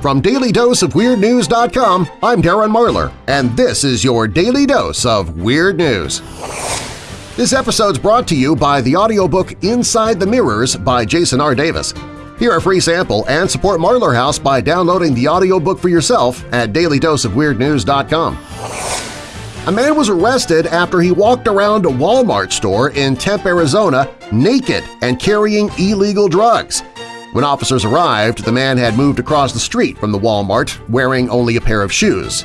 From DailyDoseOfWeirdNews.com, I'm Darren Marlar, and this is your Daily Dose of Weird News. This episode's brought to you by the audiobook Inside the Mirrors by Jason R. Davis. Hear a free sample and support Marlar House by downloading the audiobook for yourself at dailydoseofweirdnews.com. A man was arrested after he walked around a Walmart store in Tempe, Arizona naked and carrying illegal drugs. When officers arrived, the man had moved across the street from the Walmart wearing only a pair of shoes.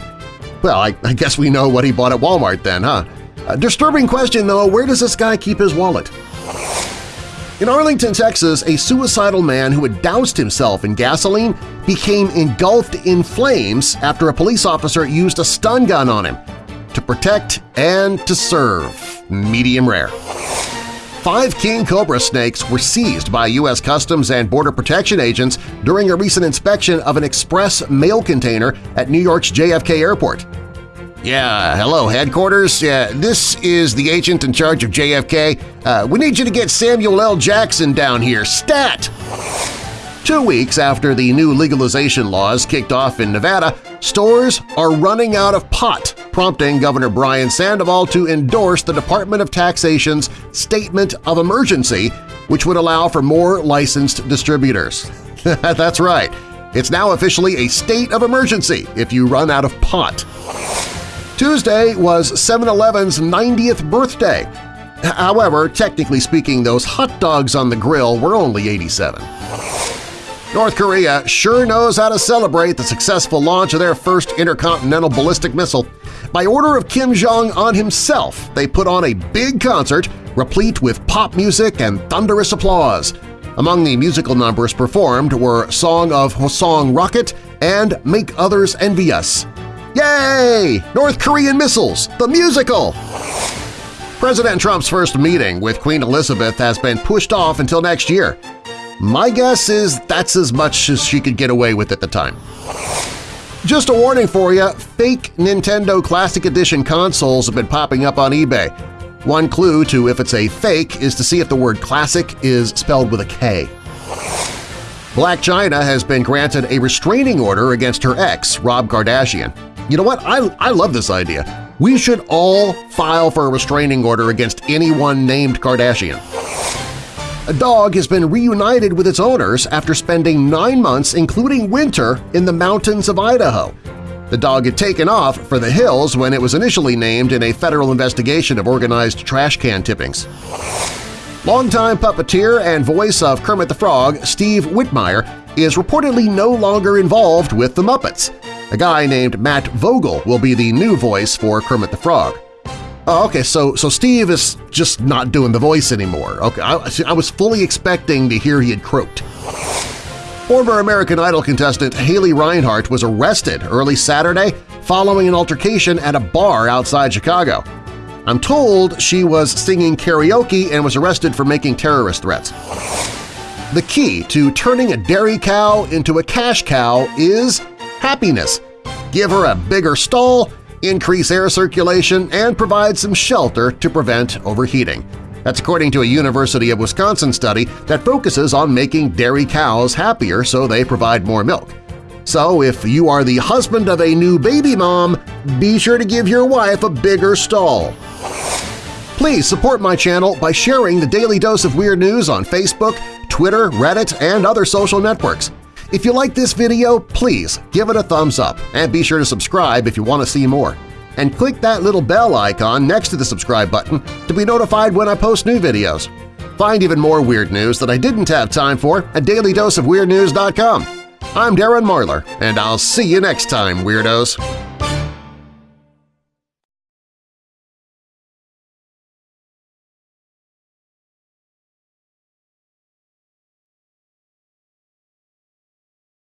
Well, I, I guess we know what he bought at Walmart then, huh? A disturbing question, though, where does this guy keep his wallet? In Arlington, Texas, a suicidal man who had doused himself in gasoline became engulfed in flames after a police officer used a stun gun on him to protect and to serve. Medium rare. Five king cobra snakes were seized by U.S. Customs and Border Protection agents during a recent inspection of an express mail container at New York's JFK Airport. Yeah, hello, headquarters. Yeah, this is the agent in charge of JFK. Uh, we need you to get Samuel L. Jackson down here, stat! Two weeks after the new legalization laws kicked off in Nevada, stores are running out of pot, prompting Governor Brian Sandoval to endorse the Department of Taxation's Statement of Emergency, which would allow for more licensed distributors. That's right, it's now officially a state of emergency if you run out of pot. Tuesday was 7-Eleven's 90th birthday. However, technically speaking, those hot dogs on the grill were only 87. North Korea sure knows how to celebrate the successful launch of their first intercontinental ballistic missile. By order of Kim Jong-un himself, they put on a big concert replete with pop music and thunderous applause. Among the musical numbers performed were Song of Hwasong Rocket and Make Others Envy Us. Yay! North Korean missiles, the musical! President Trump's first meeting with Queen Elizabeth has been pushed off until next year. My guess is that's as much as she could get away with at the time. Just a warning for you, fake Nintendo Classic Edition consoles have been popping up on eBay. One clue to if it's a fake is to see if the word classic is spelled with a K. Black Chyna has been granted a restraining order against her ex, Rob Kardashian. You know what? I, I love this idea. We should all file for a restraining order against anyone named Kardashian. A dog has been reunited with its owners after spending nine months, including winter, in the mountains of Idaho. The dog had taken off for the hills when it was initially named in a federal investigation of organized trash can tippings. Longtime puppeteer and voice of Kermit the Frog, Steve Whitmire, is reportedly no longer involved with the Muppets. A guy named Matt Vogel will be the new voice for Kermit the Frog. Oh, okay, so so Steve is just not doing the voice anymore. Okay, I, I was fully expecting to hear he had croaked. Former American Idol contestant Haley Reinhart was arrested early Saturday following an altercation at a bar outside Chicago. I'm told she was singing karaoke and was arrested for making terrorist threats. The key to turning a dairy cow into a cash cow is happiness. Give her a bigger stall, increase air circulation, and provide some shelter to prevent overheating. That's according to a University of Wisconsin study that focuses on making dairy cows happier so they provide more milk. So if you are the husband of a new baby mom, be sure to give your wife a bigger stall. Please support my channel by sharing the Daily Dose of Weird News on Facebook, Twitter, Reddit, and other social networks. If you like this video, please give it a thumbs up and be sure to subscribe if you want to see more. And click that little bell icon next to the subscribe button to be notified when I post new videos. Find even more weird news that I didn't have time for at dailydoseofweirdnews.com. I'm Darren Marlar, and I'll see you next time, Weirdos!